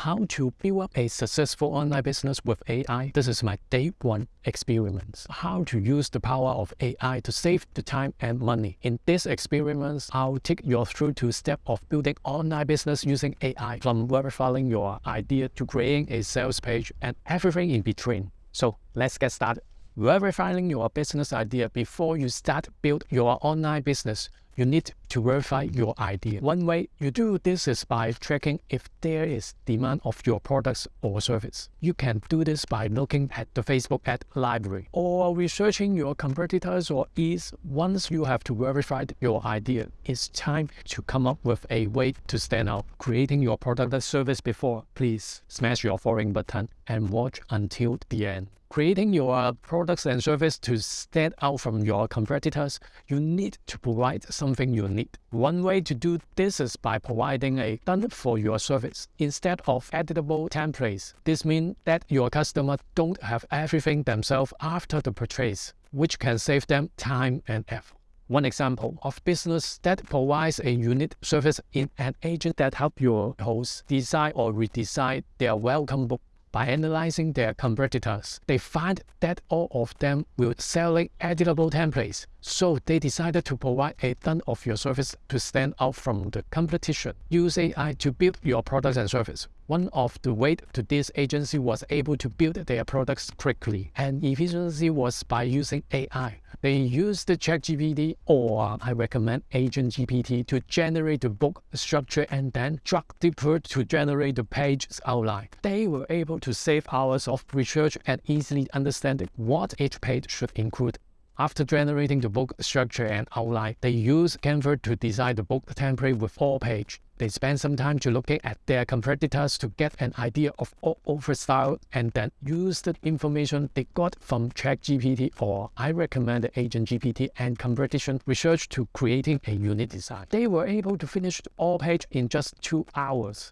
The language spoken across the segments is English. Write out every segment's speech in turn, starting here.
how to build up a successful online business with AI. This is my day one experiment. How to use the power of AI to save the time and money. In this experiment, I'll take you through two steps of building online business using AI from verifying your idea to creating a sales page and everything in between. So let's get started. Verifying your business idea before you start build your online business you need to verify your idea. One way you do this is by tracking if there is demand of your products or service. You can do this by looking at the Facebook ad library or researching your competitors or is once you have to verify your idea, it's time to come up with a way to stand out. Creating your product or service before, please smash your following button and watch until the end creating your products and service to stand out from your competitors, you need to provide something unique. One way to do this is by providing a done for your service instead of editable templates. This means that your customer don't have everything themselves after the purchase, which can save them time and effort. One example of business that provides a unique service in an agent that help your host design or redesign their welcome book by analyzing their competitors, they find that all of them were selling editable templates, so they decided to provide a ton of your service to stand out from the competition. Use AI to build your products and service. One of the ways to this agency was able to build their products quickly, and efficiency was by using AI. They used the ChatGPT or I recommend Agent GPT to generate the book structure and then drag deeper to generate the page's outline. They were able to save hours of research and easily understand what each page should include. After generating the book structure and outline, they use Canva to design the book template with all page. They spend some time to looking at their competitors to get an idea of all over style and then use the information they got from ChatGPT or I recommend Agent GPT and competition research to creating a unique design. They were able to finish all page in just two hours.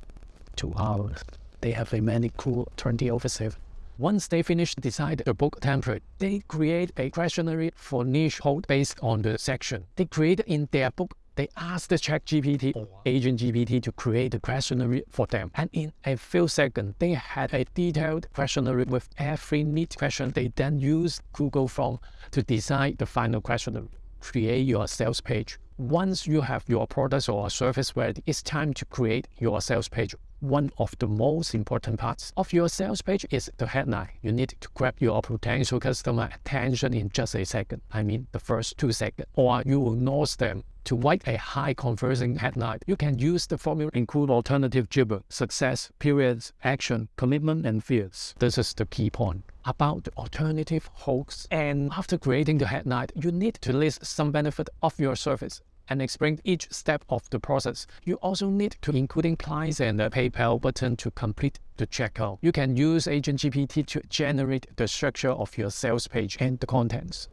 Two hours. They have a many cool 20 over 7. Once they finish decide the book template, they create a questionnaire for niche hold based on the section. They create in their book they ask the ChatGPT or Agent GPT to create a questionnaire for them. And in a few seconds, they had a detailed questionnaire with every neat question. They then use Google Form to design the final questionnaire. Create your sales page. Once you have your product or service ready, it's time to create your sales page one of the most important parts of your sales page is the headline. You need to grab your potential customer attention in just a second. I mean the first two seconds. Or you will lose them. To write a high converting headline, you can use the formula include alternative gibber, success, periods, action, commitment, and fears. This is the key point about the alternative hooks. And after creating the headline, you need to list some benefit of your service and explain each step of the process. You also need to including clients and the PayPal button to complete the checkout. You can use Agent GPT to generate the structure of your sales page and the contents.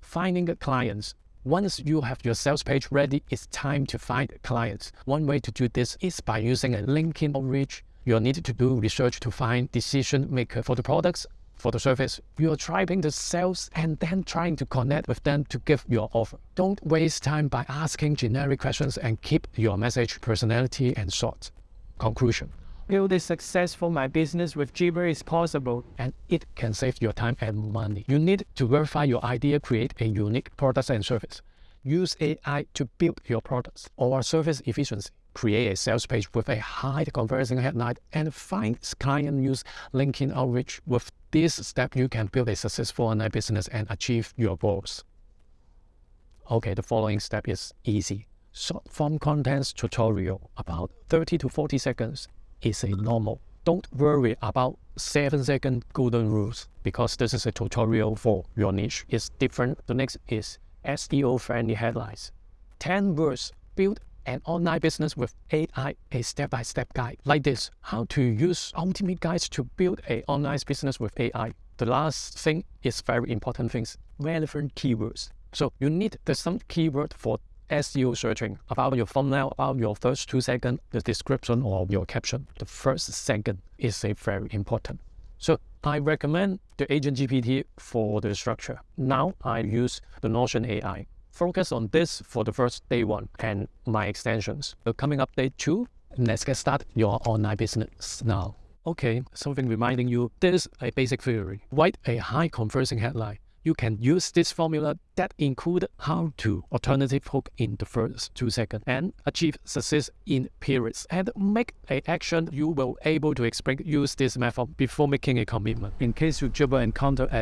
Finding the clients. Once you have your sales page ready, it's time to find clients. One way to do this is by using a LinkedIn outreach. You'll need to do research to find decision maker for the products for the service. You are driving the sales and then trying to connect with them to give your offer. Don't waste time by asking generic questions and keep your message personality and short. Conclusion. Build a successful my business with Jibber is possible and it can save your time and money. You need to verify your idea, create a unique product and service. Use AI to build your products or service efficiency create a sales page with a high conversion headline and find client use LinkedIn outreach. With this step, you can build a successful online business and achieve your goals. Okay, the following step is easy. Short form contents tutorial about 30 to 40 seconds is a normal. Don't worry about 7 second golden rules because this is a tutorial for your niche. It's different. The next is SEO friendly headlines. 10 words build an online business with AI, a step-by-step -step guide like this, how to use ultimate guides to build an online business with AI. The last thing is very important things, relevant keywords. So you need the some keyword for SEO searching about your thumbnail, about your first two seconds, the description or your caption. The first second is a very important. So I recommend the Agent GPT for the structure. Now I use the Notion AI focus on this for the first day one and my extensions. The coming up day two, Let's get started your online business now. Okay, something reminding you there's a basic theory. Write a high conversing headline. You can use this formula that include how to alternative hook in the first two seconds and achieve success in periods and make a action you will able to explain use this method before making a commitment. In case you ever encounter a